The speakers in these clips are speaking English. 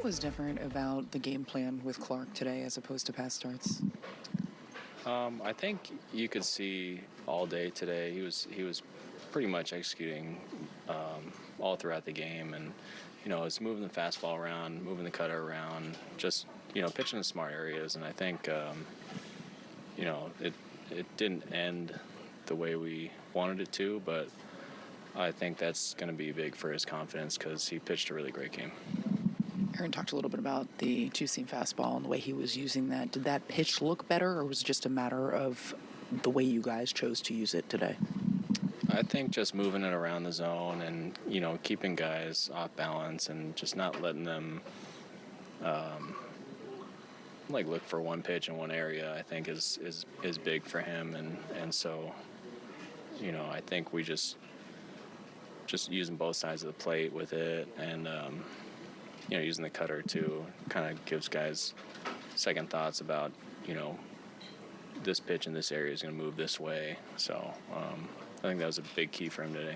What was different about the game plan with Clark today as opposed to past starts? Um, I think you could see all day today. He was he was pretty much executing um, all throughout the game, and you know, it's moving the fastball around, moving the cutter around, just you know, pitching in smart areas. And I think um, you know it it didn't end the way we wanted it to, but I think that's going to be big for his confidence because he pitched a really great game. Aaron talked a little bit about the two seam fastball and the way he was using that. Did that pitch look better, or was it just a matter of the way you guys chose to use it today? I think just moving it around the zone and you know keeping guys off balance and just not letting them um, like look for one pitch in one area. I think is is is big for him and and so you know I think we just just using both sides of the plate with it and um, you know using the cutter too kind of gives guys second thoughts about you know this pitch in this area is going to move this way. So um, I think that was a big key for him today.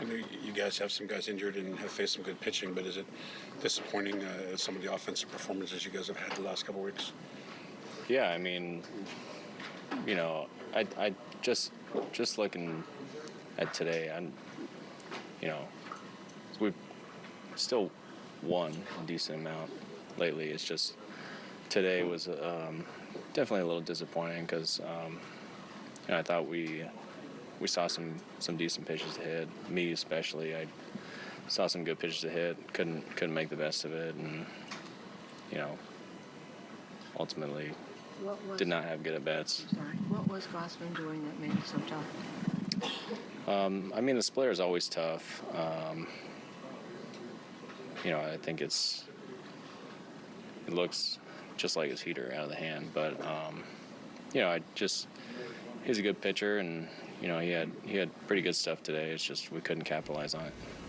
I know you guys have some guys injured and have faced some good pitching, but is it disappointing uh, some of the offensive performances you guys have had the last couple weeks? Yeah, I mean, you know, I, I just just looking at today, I'm, you know, we've still won a decent amount lately. It's just today was um, definitely a little disappointing because um, you know, I thought we we saw some some decent pitches to hit. Me especially, I saw some good pitches to hit. Couldn't couldn't make the best of it, and you know, ultimately What was, did not have good at bats. Sorry. What was Gausman doing that made it so tough? Um, I mean, the splitter is always tough. Um, you know, I think it's it looks just like his heater out of the hand, but um, you know, I just he's a good pitcher, and you know, he had he had pretty good stuff today. It's just we couldn't capitalize on it.